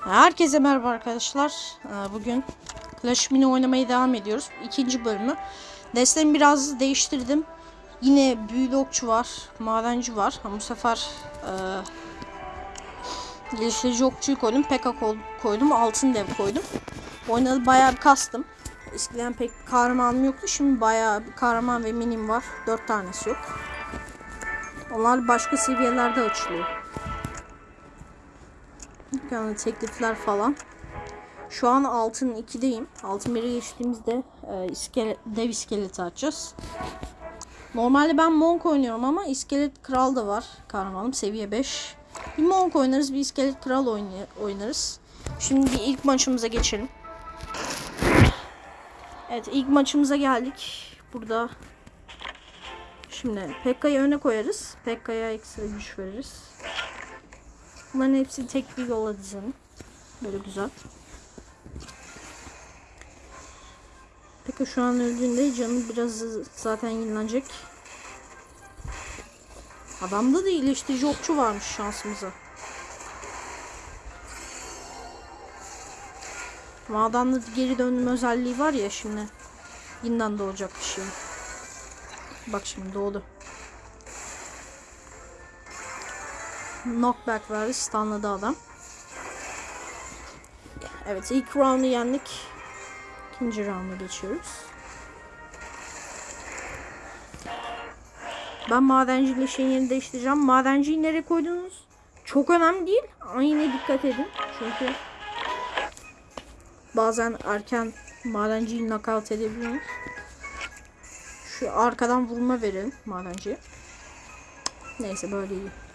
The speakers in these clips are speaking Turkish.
Herkese merhaba arkadaşlar. Ee, Bugün Clash Mini oynamaya devam ediyoruz. İkinci bölümü. Destemi biraz değiştirdim. Yine büyülü okçu var, madenci var. Ama bu sefer e, geliştirici okçuyu koydum. Pekka ko- koydum, altın dev koydum. Oynadı bayağı bir kastım. Eskiden pek kahramanım yoktu. Şimdi bayağı bir kahraman ve minim var. Dört tanesi yok. Onlar başka seviyelerde açılıyor. Yani teklifler falan. Şu an altın 2'deyim. Altın 1'e geçtiğimizde e, iskelet, dev iskeleti açacağız. Normalde ben Monk oynuyorum ama iskelet kral da var. Kahramanım seviye 5. Bir Monk oynarız bir iskelet kral oynarız. Şimdi bir ilk maçımıza geçelim. Evet ilk maçımıza geldik. Burada şimdi Pekka'yı öne koyarız. Pekka'ya ekstra güç veririz. Bunların hepsini tek bir yola dizelim. Böyle güzel. Peki şu an öldüğünde canı biraz zaten yenilenecek. Adamda da iyileştirici okçu varmış şansımıza. Ama adamda geri dönme özelliği var ya şimdi. Yeniden doğacak bir şey. Bak şimdi doğdu. Knockback verdi. Stunladı adam. Evet ilk round'u yendik. İkinci round'a geçiyoruz. Ben madenciyle şeyin yerini değiştireceğim. Madenciyi nereye koydunuz? Çok önemli değil. Ama dikkat edin. Çünkü bazen erken madenciyi knockout edebiliyoruz. Şu arkadan vurma verelim madenciye. Neyse böyle iyi.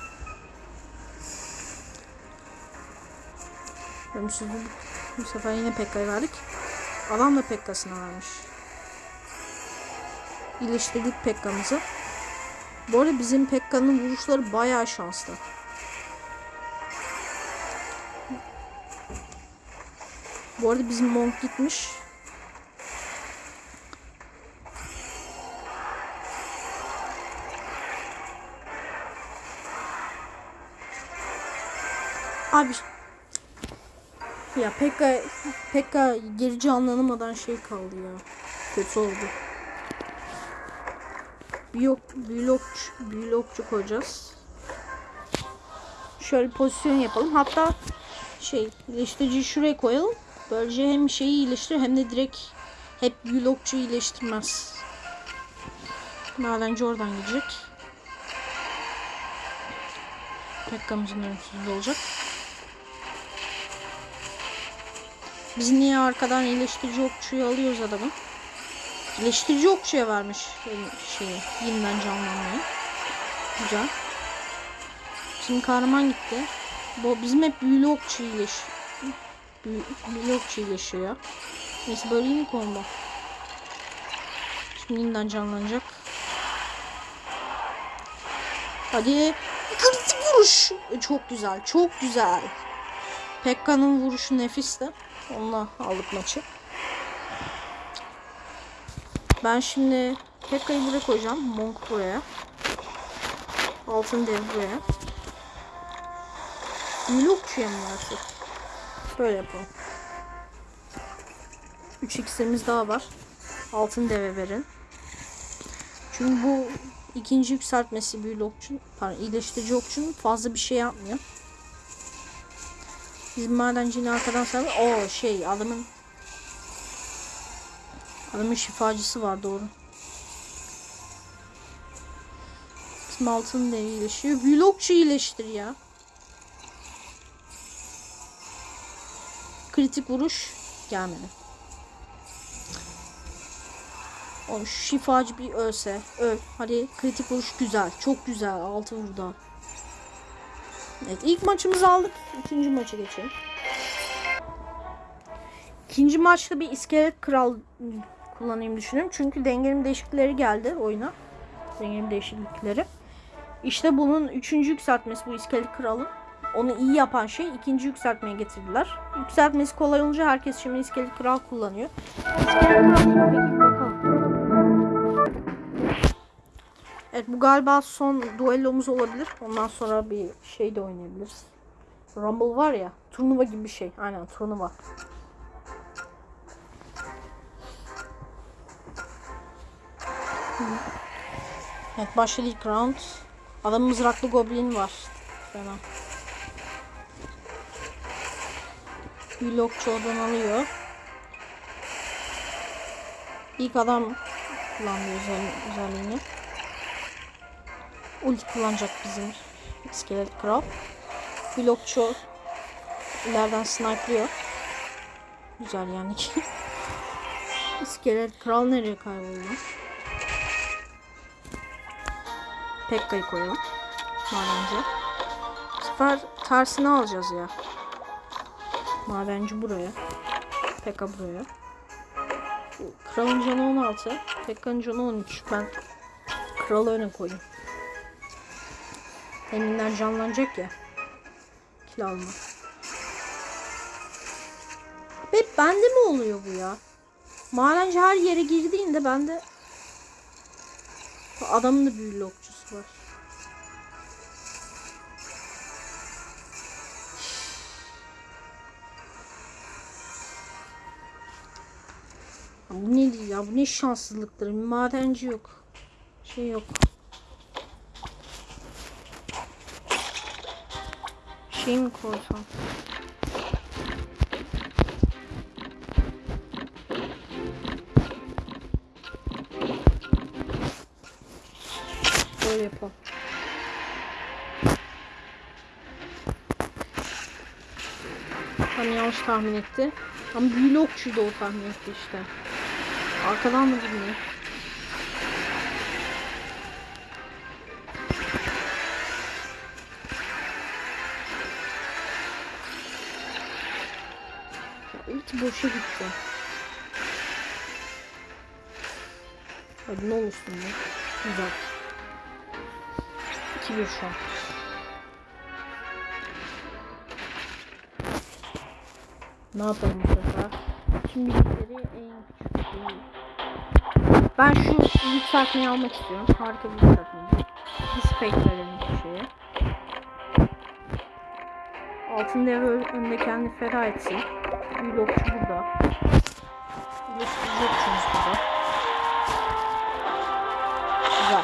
Ölümsüzlük. Bu sefer yine Pekka'ya verdik. Adam da Pekka'sına vermiş. İyileştirdik Pekka'mızı. Bu arada bizim Pekka'nın vuruşları bayağı şanslı. Bu arada bizim Monk gitmiş. Abi ya Pekka Pekka geri canlanamadan şey kaldı ya. Kötü oldu. Büyük blok blokçu koyacağız. Şöyle pozisyon yapalım. Hatta şey iyileştiriciyi şuraya koyalım. Böylece hem şeyi iyileştirir hem de direkt hep blokçu iyileştirmez. Madenci oradan gidecek. Pekka'mızın ölümsüzlüğü olacak. Biz niye arkadan iyileştirici okçuyu alıyoruz adamı? İyileştirici okçuya vermiş şeyi, yeniden canlanmayı. Güzel. Şimdi kahraman gitti. Bu bizim hep büyülü okçu iyileş. Büyü, büyülü okçu iyileşiyor. Neyse böyle mi combo? Şimdi yeniden canlanacak. Hadi. Kritik vuruş. Çok güzel. Çok güzel. Pekka'nın vuruşu nefisti. Onunla aldık maçı. Ben şimdi Pekka'yı buraya koyacağım. Monk buraya. Altın dev buraya. Blokçuya mı versek? Böyle yapalım. 3 iksirimiz daha var. Altın deve verin. Çünkü bu ikinci yükseltmesi büyülü okçun, pardon iyileştirici okçunun fazla bir şey yapmıyor. Bizim madencinin arkadan sarı. O şey adamın adamın şifacısı var doğru. Bizim altın da iyileşiyor. Vlogçu iyileştir ya. Kritik vuruş gelmedi. O şifacı bir ölse. Öl. Hadi kritik vuruş güzel. Çok güzel. Altı vurdu. Evet ilk maçımızı aldık. İkinci maça geçelim. İkinci maçta bir iskelet kral kullanayım düşünüyorum. Çünkü dengelim değişiklikleri geldi oyuna. Dengelim değişiklikleri. İşte bunun üçüncü yükseltmesi bu iskelet kralın. Onu iyi yapan şey ikinci yükseltmeye getirdiler. Yükseltmesi kolay olunca herkes şimdi iskelet kral kullanıyor. Evet bu galiba son duellomuz olabilir. Ondan sonra bir şey de oynayabiliriz. Rumble var ya. Turnuva gibi bir şey. Aynen turnuva. Evet başladı ilk round. Adam mızraklı goblin var. Fena. Blokçu oradan alıyor. İlk adam kullandı özel, özelliğini. Ulti kullanacak bizim iskelet kral. Blokçu ileriden snipe'lıyor. Güzel yani ki. İskelet kral nereye kayboldu? Pekka'yı koyalım. Madenci. Bu sefer tersini alacağız ya. Madenci buraya. Pekka buraya. Kralın canı 16. Pekka'nın canı 13. Ben kralı öne koyayım. Eminler canlanacak ya. Kil alma. Hep bende mi oluyor bu ya? Madenci her yere girdiğinde bende adamın da büyülü okçusu var. Bu ne ya? Bu ne şanssızlıktır. Madenci yok. Şey yok. Şey mi koysam? Böyle yapalım. Tam yanlış tahmin etti. Ama büyülü okçuydu o tahmin etti işte. Arkadan mı bilmiyorum. Boşa gitti. Hadi ne olursun ya. Güzel. 2-1 şu an. Ne yapalım bu sefer? Tüm bilgileri en küçük değil. Ben şu yükseltmeyi almak istiyorum. Harika bir yükseltme. Dispate verelim bu şeye. Altın devre önünde kendini feda etsin. Okçu burada. Okçumuz burada. Güzel.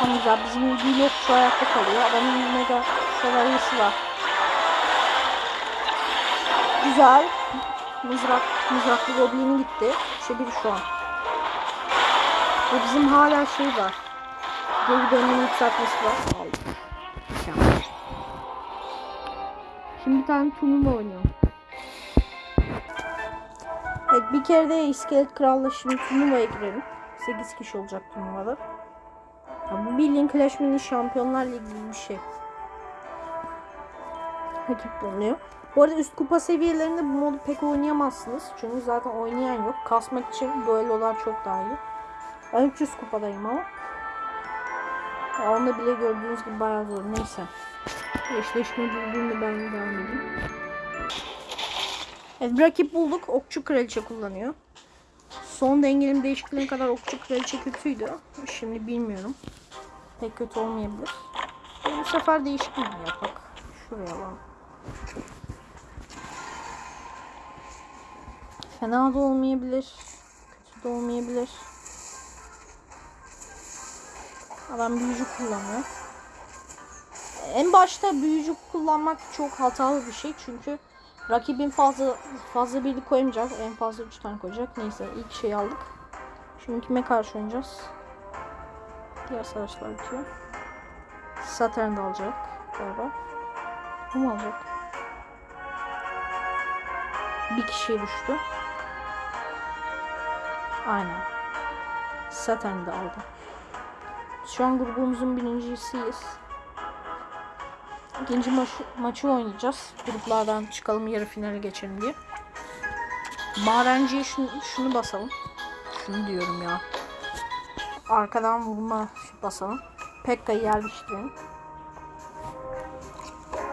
Tam güzel. Bizim okçu ayakta kalıyor. Adamın mega şövalyesi var. Güzel. Mızrak, mızraklı goblini gitti. İşte bir şu an. Ve bizim hala şey var. Geri dönme yükseltmesi var. Aldım. Şimdi bir tane turnuva oynuyorum. Evet bir kere de iskelet kralla şimdi turnuvaya girelim. 8 kişi olacak turnuvada. Ya bu bildiğin Clash Mini Şampiyonlar Ligi gibi bir şey. Rakip bulunuyor. Bu arada üst kupa seviyelerinde bu modu pek oynayamazsınız. Çünkü zaten oynayan yok. Kasmak için duellolar çok daha iyi. Ben 300 kupadayım ama. Ya onda bile gördüğünüz gibi bayağı zor. Neyse. Eşleşme bulduğumda ben devam edeyim. Evet rakip bulduk. Okçu kraliçe kullanıyor. Son dengelim değişikliğine kadar okçu kraliçe kötüydü. Şimdi bilmiyorum. Pek kötü olmayabilir. E, bu sefer değişiklik yapak. Şuraya alalım. Fena da olmayabilir. Kötü de olmayabilir. Adam büyücü kullanıyor. En başta büyücü kullanmak çok hatalı bir şey çünkü rakibin fazla fazla birlik koyamayacak. En fazla 3 tane koyacak. Neyse ilk şeyi aldık. Şimdi kime karşı oynayacağız? Diğer savaşlar bitiyor. Saturn'da alacak galiba. Bu mu alacak? Bir kişiye düştü. Aynen. Saturn'da aldı. Şu an grubumuzun birincisiyiz. İkinci maçı, maçı oynayacağız. Gruplardan çıkalım yarı finale geçelim diye. Madenciye şunu, şunu basalım. Şunu diyorum ya. Arkadan vurma basalım. Pekka'yı yerleştirelim.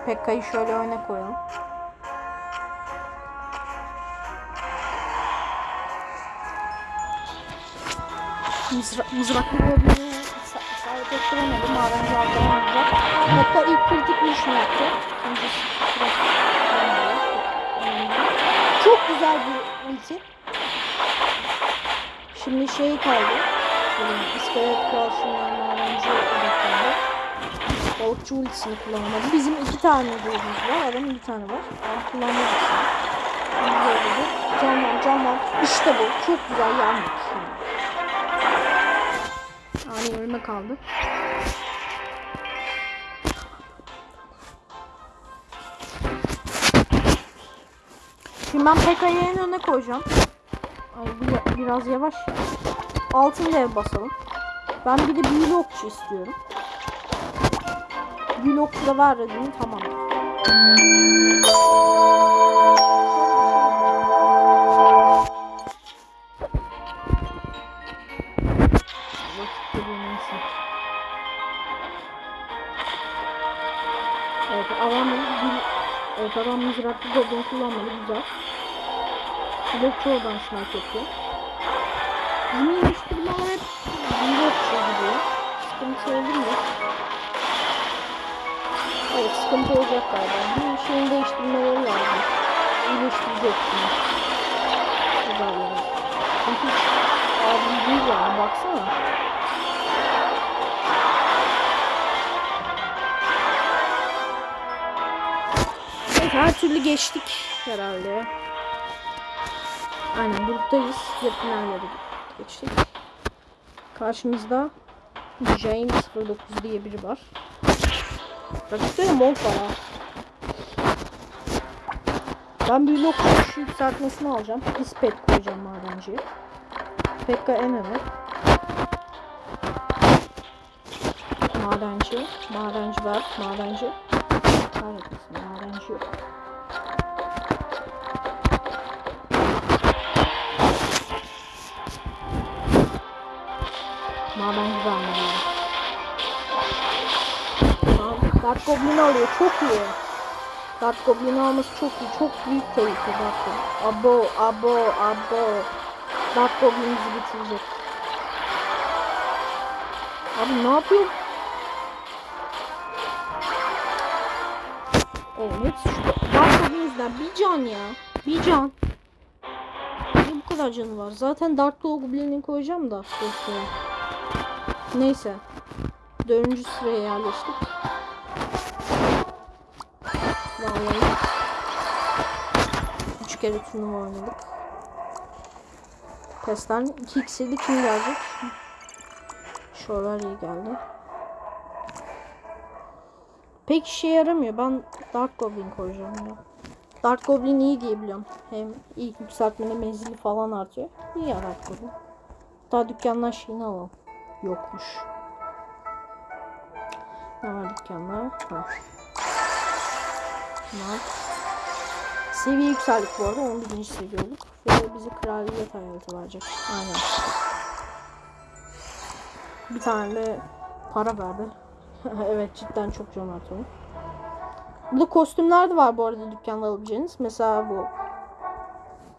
Pekka'yı şöyle öne koyalım. Mızra mızraklı goblini ettiremedi. Madenci arkadan vuracak. Hatta ilk kritik vuruşunu yaptı. Çok güzel bir ulti. Şimdi şey kaldı. Benim iskelet kral şundan madenci odaklandı. Balıkçı ultisini kullanamadı. Bizim iki tane gözümüz var. Adamın bir tane var. Ben kullanmadım. Güzel oldu. Canlan canlan. İşte bu. Çok güzel yandık. Ani ölme kaldı. Şimdi ben PK'yı en öne koyacağım. Ay bir- biraz yavaş. ya. Altın dev basalım. Ben bir de büyülü okçu istiyorum. Büyülü okçu da var dedim tamam. Neyse. Evet bir evet adam mızraklı goblin kullanmadı güzel. Blokçu oradan snipe yapıyor. Bizim iyileştirmeler hep blokçu gidiyor. Sıkıntı oldu mu? Evet sıkıntı olacak galiba. Bir şeyin değiştirmeleri lazım. İyileştirecek şimdi. Güzel yani. Çünkü abi değil yani baksana. Her türlü geçtik herhalde. Aynen buradayız. Yakın yerlere geçtik. Karşımızda Jane 09 diye biri var. Rakipte de Monk var ha. Ben bir blok şu yükseltmesini alacağım. Dispet koyacağım madenciye. Pekka en öne. Madenci. Madenci var. Madenci. Kahretmesin madenci yok. Madenci var mı? Tamam. Dark Goblin alıyor. Çok iyi. Dark Goblin alması çok iyi. Çok büyük tehlike Dark Goblin. Abo, abo, abo. Dark Goblin bizi bitirecek. Abi ne yapıyor? Yüzünden. Bir can ya. Bir can. Niye bu kadar canı var? Zaten Dark Goblin'i koyacağım da. Dostum. Neyse. Dördüncü sıraya yerleştik. Vallahi. Üç kere turnuva oynadık. Pestten 2x'li kim gelecek? Şuralar iyi geldi. Pek işe yaramıyor. Ben Dark Goblin koyacağım ya. Dark Goblin iyi diye biliyorum. Hem ilk yükseltmede menzili falan artıyor. İyi ya Dark Goblin. Daha dükkandan şeyini alalım. Yokmuş. Ne var dükkanda? Ha. Bunlar. Seviye yükseldik bu arada. 11. seviye olduk. Ve bize kraliyet hayatı verecek. Aynen. Bir tane de para verdi. evet cidden çok cömert oldu. Burada kostümler de var bu arada dükkanda alabileceğiniz. Mesela bu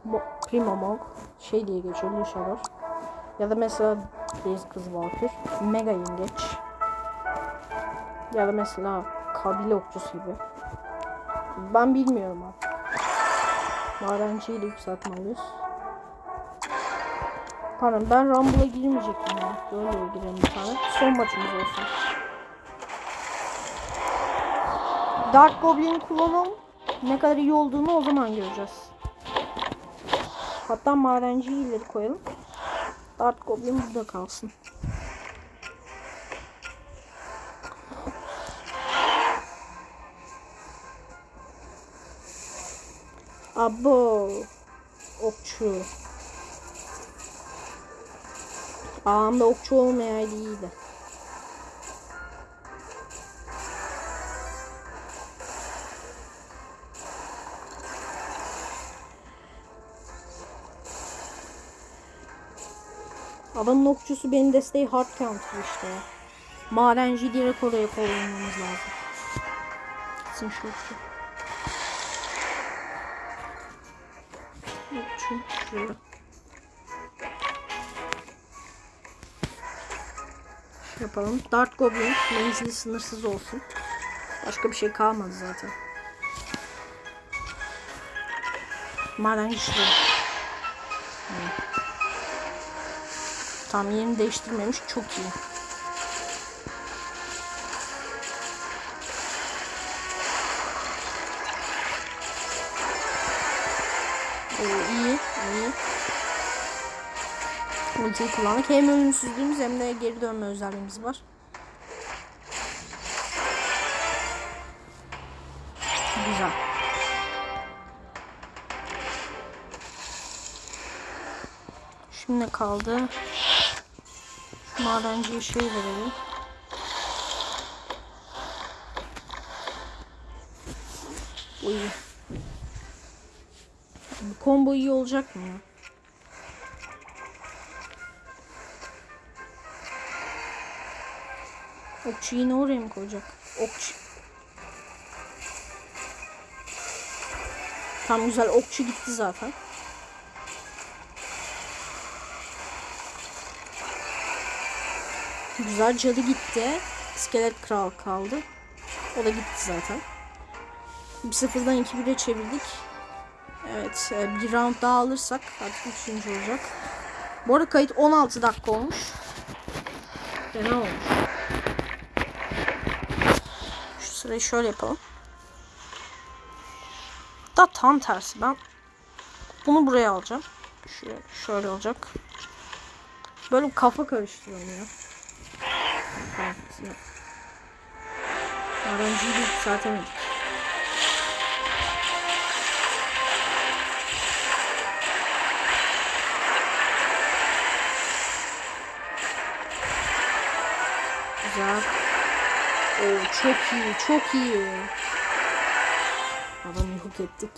Mo Primo Monk şey diye geçiyor Lushador. Ya da mesela Deniz Kızı Valkür. Mega Yengeç. Ya da mesela kabile okçusu gibi. Ben bilmiyorum abi. Madenciyi de yükseltme alıyoruz. Pardon ben Rumble'a girmeyecektim ya. Böyle girelim bir tane. Son maçımız olsun. Dark Goblin kullanalım. Ne kadar iyi olduğunu o zaman göreceğiz. Hatta madenciyi ileri koyalım. Dark Goblin burada kalsın. Abo. Okçu. Ağamda okçu olmayaydı iyiydi. Adamın okçusu benim desteği hard counter işte ya. Madenci direkt oraya koymamız lazım. Gitsin şu okçu. Okçu şuraya. yapalım. Dart Goblin menzili sınırsız olsun. Başka bir şey kalmadı zaten. Maden güçlü. Tam yerini değiştirmemiş. Çok iyi. Oo, iyi, iyi. Ultiyi kullandık. Hem ölümsüzlüğümüz hem de geri dönme özelliğimiz var. Güzel. Şimdi kaldı? Madenciye şey verelim. İyi. Bu combo iyi olacak mı ya? Okçu yine oraya mı koyacak? Okçu. Tam güzel okçu gitti zaten. Güzel cadı gitti. İskelet kral kaldı. O da gitti zaten. Bir sıfırdan 2-1'e çevirdik. Evet e, bir round daha alırsak artık üçüncü olacak. Bu arada kayıt 16 dakika olmuş. Fena olmuş. Şu sırayı şöyle yapalım. Da tam tersi ben bunu buraya alacağım. Şöyle, şöyle olacak. Böyle kafa karıştırıyorum ya. Evet. De yükseltemedik. Güzel. Oo, çok iyi, çok iyi. Adamı yok ettik.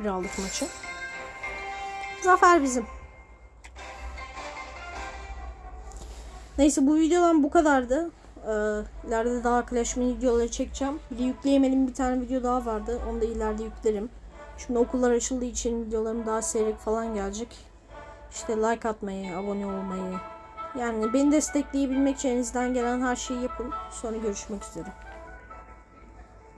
3-1 aldık maçı. Zafer bizim. Neyse bu videodan bu kadardı. Ee, ileride daha Clash Mini videoları çekeceğim. Bir de yükleyemedim bir tane video daha vardı. Onu da ileride yüklerim. Şimdi okullar açıldığı için videolarım daha seyrek falan gelecek. İşte like atmayı, abone olmayı. Yani beni destekleyebilmek için elinizden gelen her şeyi yapın. Sonra görüşmek üzere.